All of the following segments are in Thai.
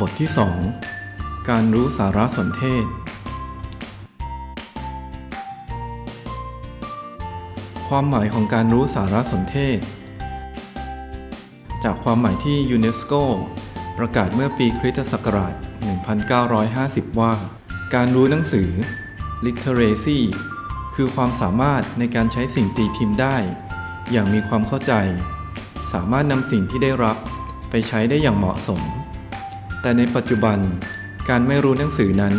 บทที่ 2 การรู้สารสนเทศ ความหมายของการรู้สารสนเทศ จากความหมายที่ยูเนสโกประกาศเมื่อปีคริสตศักราช 1950 ว่า การรู้หนังสือ literacy คือความสามารถในการใช้สิ่งตีพิมพ์ได้ อย่างมีความเข้าใจ สามารถนำสิ่งที่ได้รับไปใช้ได้อย่างเหมาะสม แต่ในปัจจุบันการไม่รู้หนังสือนั้น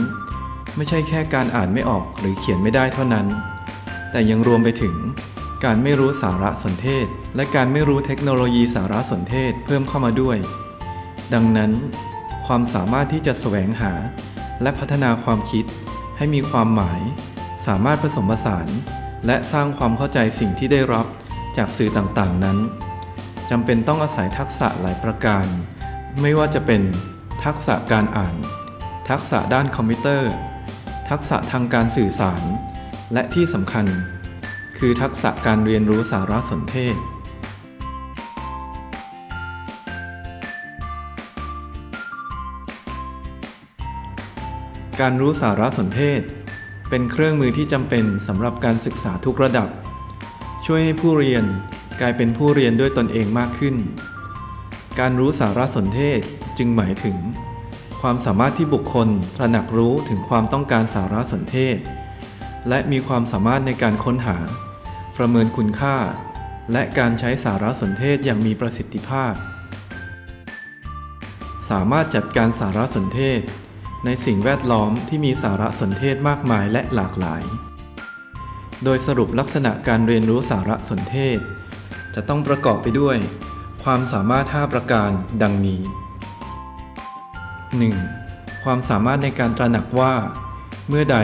ไม่ใช่แค่การอ่านไม่ออกหรือเขียนไม่ได้เท่านั้น แต่ยังรวมไปถึง การไม่รู้สารสนเทศ และการไม่รู้เทคโนโลยีสารสนเทศเพิ่มเข้ามาด้วย ดังนั้น ความสามารถที่จะแสวงหา และพัฒนาความคิดให้มีความหมาย สามารถผสมผสาน และสร้างความเข้าใจสิ่งที่ได้รับจากสื่อต่างๆนั้นจำเป็นต้องอาศัยทักษะหลายประการ ไม่ว่าจะเป็น ทักษะการอ่าน ทักษะด้านคอมพิวเตอร์ ทักษะทางการสื่อสาร และที่สำคัญ คือทักษะการเรียนรู้สารสนเทศ การรู้สารสนเทศ เป็นเครื่องมือที่จำเป็นสำหรับการศึกษาทุกระดับ ช่วยให้ผู้เรียนกลายเป็นผู้เรียนด้วยตนเองมากขึ้น การรู้สารสนเทศ จึงหมายถึง ความสามารถที่บุคคลตระหนักรู้ถึงความต้องการสารสนเทศ และมีความสามารถในการค้นหา ประเมินคุณค่า และการใช้สารสนเทศอย่างมีประสิทธิภาพ สามารถจัดการสารสนเทศ ในสิ่งแวดล้อมที่มีสารสนเทศมากมายและหลากหลาย โดยสรุปลักษณะการเรียนรู้สารสนเทศ จะต้องประกอบไปด้วยความสามารถ 5 ประการดังนี้ 1. ความสามารถในการตระหนักว่า เมื่อใด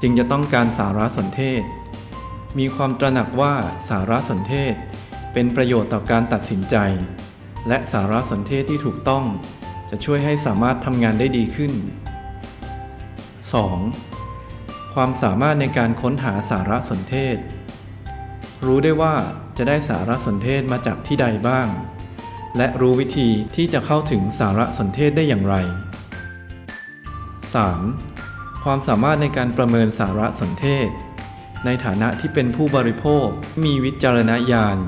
จึงจะต้องการสารสนเทศ มีความตระหนักว่าสารสนเทศ เป็นประโยชน์ต่อการตัดสินใจ และสารสนเทศที่ถูกต้อง จะช่วยให้สามารถทำงานได้ดีขึ้น 2. ความสามารถในการค้นหาสารสนเทศ รู้ได้ว่าจะได้สารสนเทศมาจากที่ใดบ้าง และรู้วิธีที่จะเข้าถึงสารสนเทศได้อย่างไร 3. ความสามารถในการประเมินสารสนเทศ ในฐานะที่เป็นผู้บริโภคมีวิจารณญาณ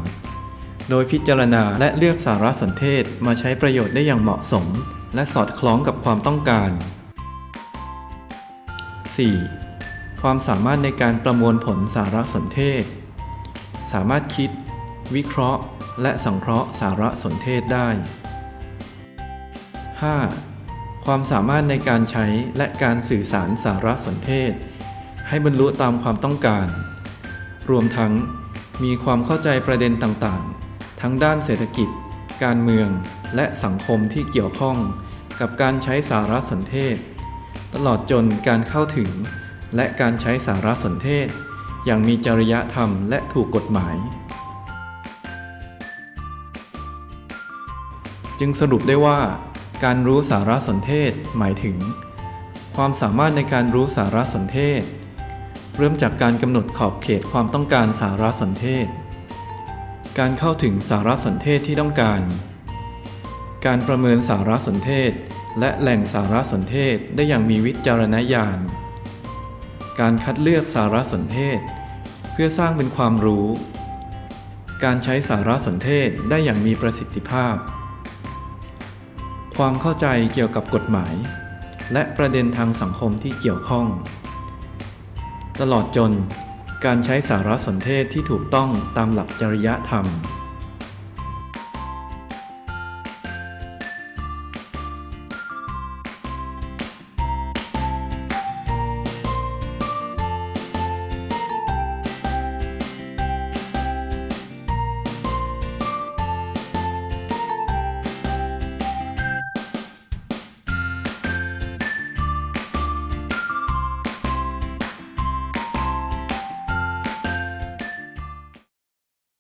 โดยพิจารณาและเลือกสารสนเทศมาใช้ประโยชน์ได้อย่างเหมาะสม และสอดคล้องกับความต้องการ 4. ความสามารถในการประมวลผลสารสนเทศ สามารถคิด วิเคราะห์ และสังเคราะห์สารสนเทศได้ 5. ความสามารถในการใช้และการสื่อสารสารสนเทศ ให้บรรลุตามความต้องการ รวมทั้งมีความเข้าใจประเด็นต่างๆ ทั้งด้านเศรษฐกิจ การเมือง และสังคมที่เกี่ยวข้องกับการใช้สารสนเทศ ตลอดจนการเข้าถึง และการใช้สารสนเทศ อย่างมีจริยธรรมและถูกกฎหมาย จึงสรุปได้ว่า การรู้สารสนเทศหมายถึง ความสามารถในการรู้สารสนเทศ เริ่มจากการกำหนดขอบเขตความต้องการสารสนเทศ การเข้าถึงสารสนเทศที่ต้องการ การประเมินสารสนเทศ และแหล่งสารสนเทศได้อย่างมีวิจารณญาณ การคัดเลือกสารสนเทศ เพื่อสร้างเป็นความรู้การใช้สารสนเทศได้อย่างมีประสิทธิภาพ ความเข้าใจเกี่ยวกับกฎหมาย และประเด็นทางสังคมที่เกี่ยวข้อง ตลอดจนการใช้สารสนเทศที่ถูกต้องตามหลักจริยธรรม